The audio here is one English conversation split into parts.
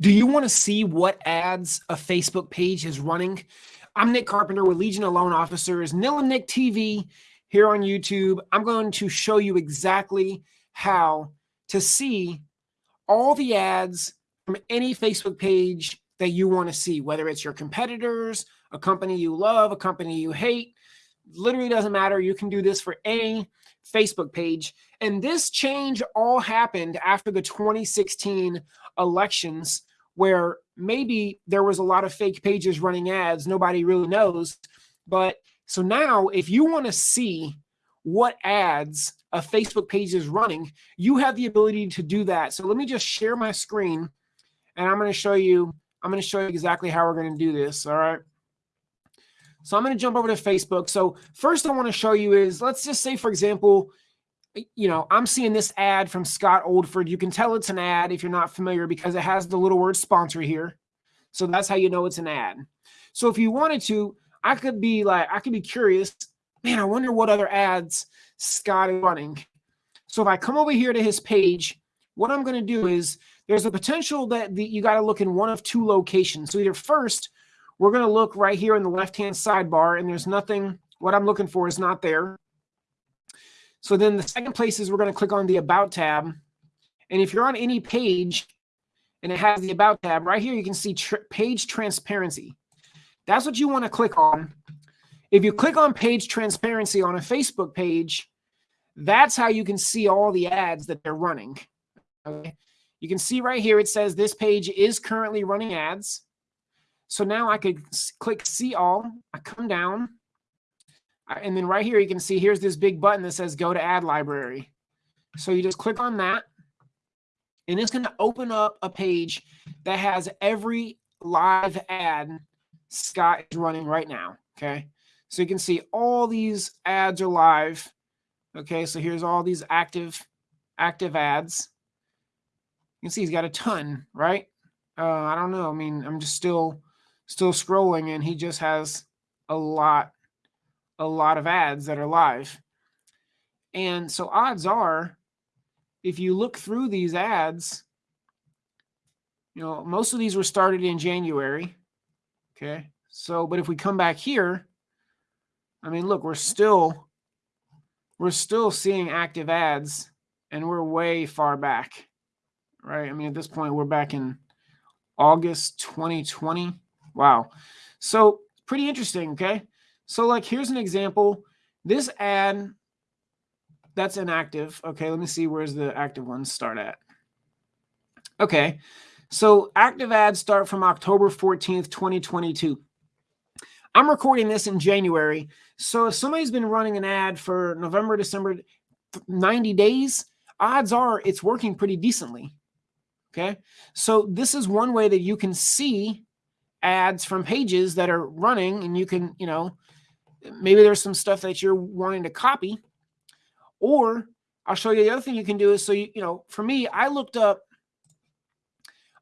Do you want to see what ads a Facebook page is running? I'm Nick Carpenter with Legion of Loan Officers, Nil and Nick TV here on YouTube. I'm going to show you exactly how to see all the ads from any Facebook page that you want to see, whether it's your competitors, a company you love, a company you hate. Literally doesn't matter. You can do this for any Facebook page. And this change all happened after the 2016 elections, where maybe there was a lot of fake pages running ads. Nobody really knows. But so now, if you want to see what ads a Facebook page is running, you have the ability to do that. So let me just share my screen and I'm going to show you, I'm going to show you exactly how we're going to do this. All right. So I'm going to jump over to Facebook. So first I want to show you is, let's just say, for example, you know, I'm seeing this ad from Scott Oldford. You can tell it's an ad if you're not familiar because it has the little word sponsor here. So that's how you know it's an ad. So if you wanted to, I could be like, I could be curious, man, I wonder what other ads Scott is running. So if I come over here to his page, what I'm going to do is there's a potential that the, you got to look in one of two locations. So either first, we're going to look right here in the left-hand sidebar, and there's nothing, what I'm looking for is not there. So then the second place is we're going to click on the About tab. And if you're on any page and it has the About tab, right here you can see tr page transparency. That's what you want to click on. If you click on page transparency on a Facebook page, that's how you can see all the ads that they're running. Okay. You can see right here, it says this page is currently running ads. So now I could click see all. I come down. And then right here, you can see here's this big button that says go to ad library. So you just click on that. And it's going to open up a page that has every live ad Scott is running right now. Okay. So you can see all these ads are live. Okay. So here's all these active, active ads. You can see he's got a ton, right? Uh, I don't know. I mean, I'm just still still scrolling and he just has a lot a lot of ads that are live. And so odds are if you look through these ads, you know, most of these were started in January. Okay. So, but if we come back here, I mean, look, we're still we're still seeing active ads and we're way far back. Right? I mean, at this point we're back in August 2020. Wow. So pretty interesting. Okay. So like, here's an example. This ad that's inactive. Okay. Let me see. Where's the active ones start at? Okay. So active ads start from October 14th, 2022. I'm recording this in January. So if somebody's been running an ad for November, December, 90 days, odds are it's working pretty decently. Okay. So this is one way that you can see ads from pages that are running and you can, you know, maybe there's some stuff that you're wanting to copy or I'll show you the other thing you can do is so you, you know, for me, I looked up,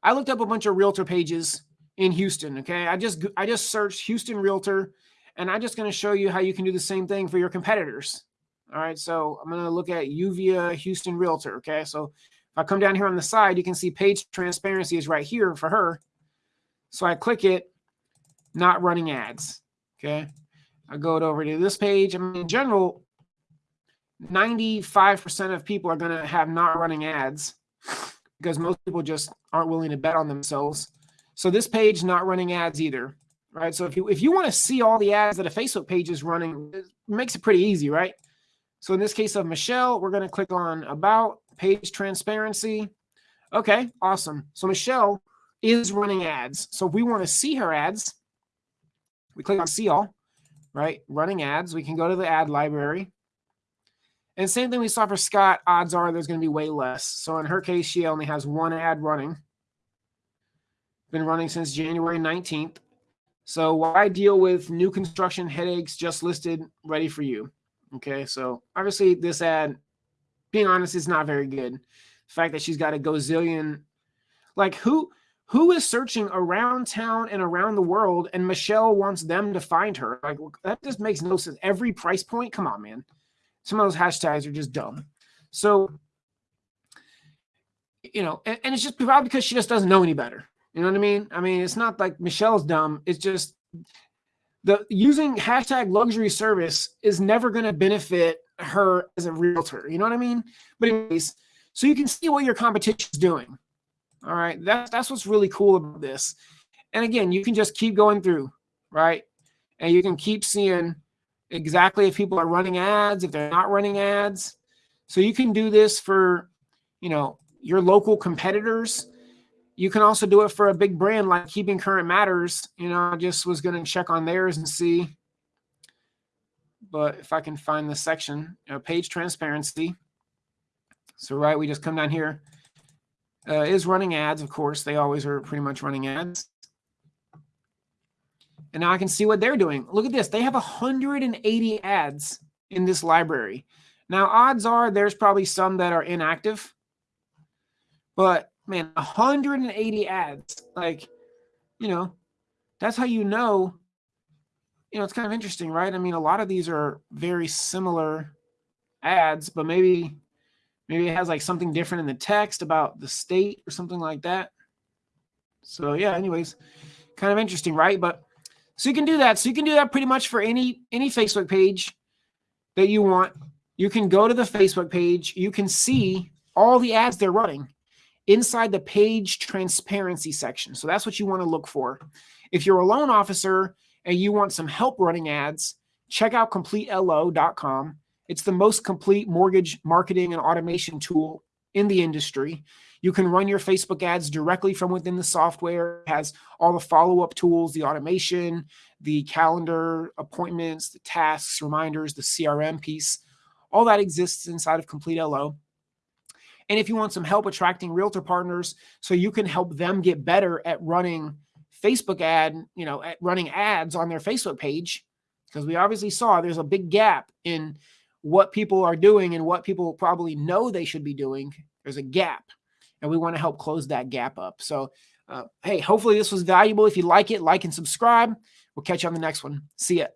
I looked up a bunch of realtor pages in Houston. Okay. I just, I just searched Houston realtor and I'm just going to show you how you can do the same thing for your competitors. All right. So I'm going to look at Uvia Houston realtor. Okay. So if I come down here on the side, you can see page transparency is right here for her. So I click it, not running ads. Okay. I go over to this page. I mean, in general, 95% of people are going to have not running ads because most people just aren't willing to bet on themselves. So this page not running ads either, right? So if you if you want to see all the ads that a Facebook page is running, it makes it pretty easy, right? So in this case of Michelle, we're going to click on about page transparency. Okay, awesome. So Michelle is running ads. So if we want to see her ads, we click on see all, right? Running ads. We can go to the ad library. And same thing we saw for Scott, odds are there's going to be way less. So in her case, she only has one ad running. Been running since January 19th. So why deal with new construction headaches just listed ready for you? Okay, so obviously this ad, being honest, is not very good. The fact that she's got a gazillion, like who who is searching around town and around the world and Michelle wants them to find her? Like that just makes no sense. Every price point, come on, man. Some of those hashtags are just dumb. So, you know, and, and it's just probably because she just doesn't know any better. You know what I mean? I mean, it's not like Michelle's dumb. It's just the using hashtag luxury service is never going to benefit her as a realtor. You know what I mean? But anyways, so you can see what your competition is doing. All right, that's that's what's really cool about this. And again, you can just keep going through, right? And you can keep seeing exactly if people are running ads, if they're not running ads. So you can do this for, you know, your local competitors. You can also do it for a big brand like Keeping Current Matters. You know, I just was going to check on theirs and see. But if I can find the section, you know, page transparency. So, right, we just come down here. Uh, is running ads, of course. They always are pretty much running ads. And now I can see what they're doing. Look at this. They have 180 ads in this library. Now, odds are there's probably some that are inactive. But man, 180 ads. Like, you know, that's how you know. You know, it's kind of interesting, right? I mean, a lot of these are very similar ads, but maybe maybe it has like something different in the text about the state or something like that. So yeah, anyways, kind of interesting, right? But so you can do that. So you can do that pretty much for any any Facebook page that you want. You can go to the Facebook page. You can see all the ads they're running inside the page transparency section. So that's what you want to look for. If you're a loan officer and you want some help running ads, check out completelo.com. It's the most complete mortgage marketing and automation tool in the industry. You can run your Facebook ads directly from within the software. It has all the follow-up tools, the automation, the calendar, appointments, the tasks, reminders, the CRM piece. All that exists inside of Complete LO. And if you want some help attracting realtor partners so you can help them get better at running Facebook ad, you know, at running ads on their Facebook page, because we obviously saw there's a big gap in what people are doing and what people probably know they should be doing. There's a gap, and we want to help close that gap up. So, uh, hey, hopefully this was valuable. If you like it, like and subscribe. We'll catch you on the next one. See ya.